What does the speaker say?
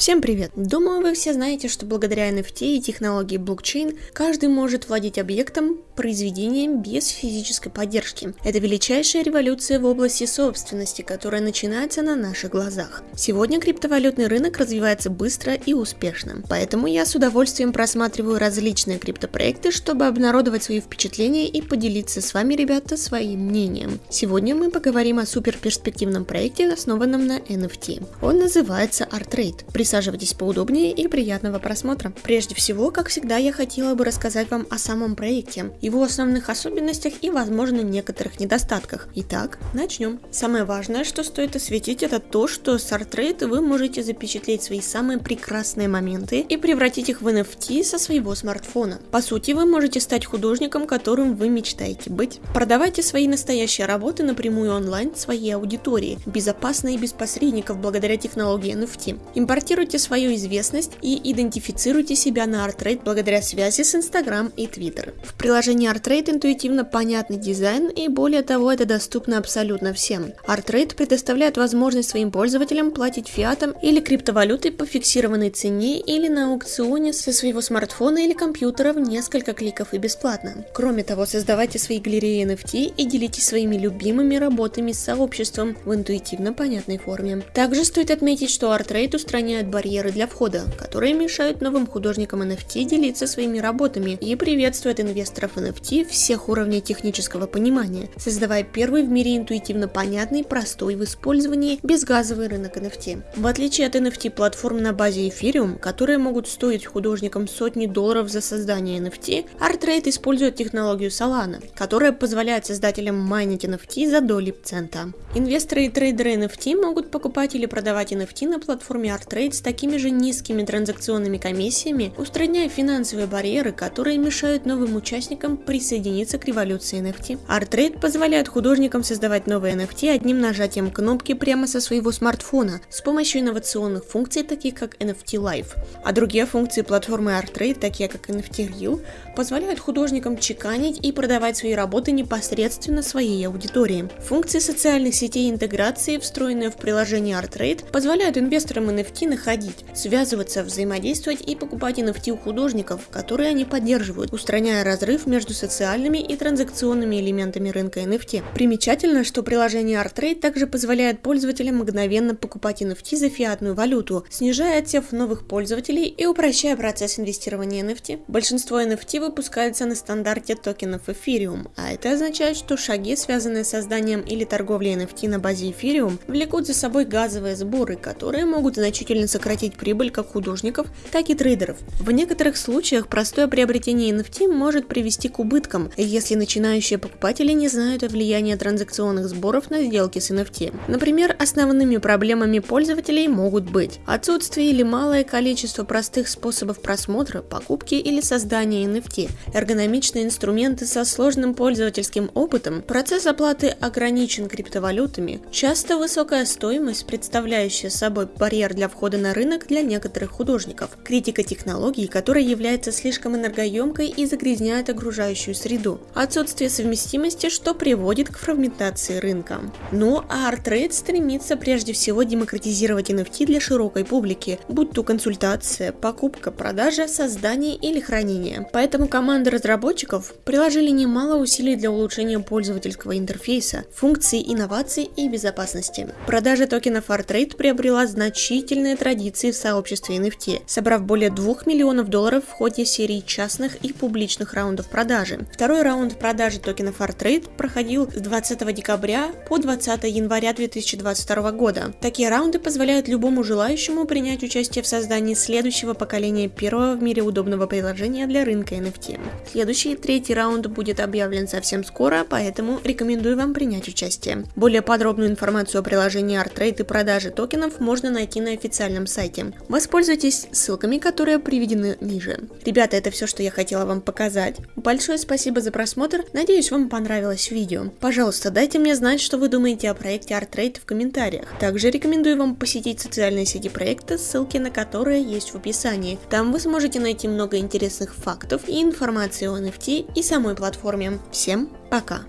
Всем привет! Думаю, вы все знаете, что благодаря NFT и технологии блокчейн каждый может владеть объектом, произведением без физической поддержки. Это величайшая революция в области собственности, которая начинается на наших глазах. Сегодня криптовалютный рынок развивается быстро и успешно, поэтому я с удовольствием просматриваю различные криптопроекты, чтобы обнародовать свои впечатления и поделиться с вами, ребята, своим мнением. Сегодня мы поговорим о суперперспективном проекте, основанном на NFT. Он называется ArtRate. Присаживайтесь поудобнее и приятного просмотра. Прежде всего, как всегда, я хотела бы рассказать вам о самом проекте, его основных особенностях и, возможно, некоторых недостатках. Итак, начнем. Самое важное, что стоит осветить, это то, что с ArtRate вы можете запечатлеть свои самые прекрасные моменты и превратить их в NFT со своего смартфона. По сути, вы можете стать художником, которым вы мечтаете быть. Продавайте свои настоящие работы напрямую онлайн своей аудитории, безопасно и без посредников благодаря технологии NFT. Импортируйте Тестируйте свою известность и идентифицируйте себя на ArtRate благодаря связи с Instagram и Twitter. В приложении ArtRate интуитивно понятный дизайн и более того это доступно абсолютно всем. ArtRate предоставляет возможность своим пользователям платить фиатом или криптовалютой по фиксированной цене или на аукционе со своего смартфона или компьютера в несколько кликов и бесплатно. Кроме того, создавайте свои галереи NFT и делитесь своими любимыми работами с сообществом в интуитивно понятной форме. Также стоит отметить, что ArtRate устраняет барьеры для входа, которые мешают новым художникам NFT делиться своими работами и приветствует инвесторов NFT всех уровней технического понимания, создавая первый в мире интуитивно понятный, простой в использовании безгазовый рынок NFT. В отличие от NFT-платформ на базе Ethereum, которые могут стоить художникам сотни долларов за создание NFT, ArtRate использует технологию Solana, которая позволяет создателям майнить NFT за доли цента. Инвесторы и трейдеры NFT могут покупать или продавать NFT на платформе ArtRate с такими же низкими транзакционными комиссиями, устраняя финансовые барьеры, которые мешают новым участникам присоединиться к революции NFT. ArtRate позволяет художникам создавать новые NFT одним нажатием кнопки прямо со своего смартфона с помощью инновационных функций, таких как NFT Live. А другие функции платформы ArtRate, такие как NFT Real, позволяют художникам чеканить и продавать свои работы непосредственно своей аудитории. Функции социальных сетей интеграции, встроенные в приложение ArtRate, позволяют инвесторам NFT находить, связываться, взаимодействовать и покупать NFT у художников, которые они поддерживают, устраняя разрыв между социальными и транзакционными элементами рынка NFT. Примечательно, что приложение ArtTrade также позволяет пользователям мгновенно покупать NFT за фиатную валюту, снижая отсев новых пользователей и упрощая процесс инвестирования NFT. Большинство NFT выпускается на стандарте токенов Ethereum, а это означает, что шаги, связанные с созданием или торговлей NFT на базе Ethereum, влекут за собой газовые сборы, которые могут значительно сократить прибыль как художников, так и трейдеров. В некоторых случаях простое приобретение NFT может привести к убыткам, если начинающие покупатели не знают о влиянии транзакционных сборов на сделки с NFT. Например, основными проблемами пользователей могут быть отсутствие или малое количество простых способов просмотра, покупки или создания NFT, эргономичные инструменты со сложным пользовательским опытом, процесс оплаты ограничен криптовалютами, часто высокая стоимость, представляющая собой барьер для входа на рынок для некоторых художников, критика технологий, которая является слишком энергоемкой и загрязняет окружающую среду, отсутствие совместимости, что приводит к фрагментации рынка. Ну а ArtRate стремится прежде всего демократизировать NFT для широкой публики, будь то консультация, покупка, продажа, создание или хранение. Поэтому команды разработчиков приложили немало усилий для улучшения пользовательского интерфейса, функций, инноваций и безопасности. Продажа токенов ArtRate приобрела значительные традиции традиции в сообществе NFT, собрав более 2 миллионов долларов в ходе серии частных и публичных раундов продажи. Второй раунд продажи токенов ArtTrade проходил с 20 декабря по 20 января 2022 года. Такие раунды позволяют любому желающему принять участие в создании следующего поколения первого в мире удобного приложения для рынка NFT. Следующий, третий раунд будет объявлен совсем скоро, поэтому рекомендую вам принять участие. Более подробную информацию о приложении ArtTrade и продаже токенов можно найти на официальном официальном сайте. Воспользуйтесь ссылками, которые приведены ниже. Ребята, это все, что я хотела вам показать. Большое спасибо за просмотр, надеюсь вам понравилось видео. Пожалуйста, дайте мне знать, что вы думаете о проекте ArtRate в комментариях. Также рекомендую вам посетить социальные сети проекта, ссылки на которые есть в описании. Там вы сможете найти много интересных фактов и информации о NFT и самой платформе. Всем пока!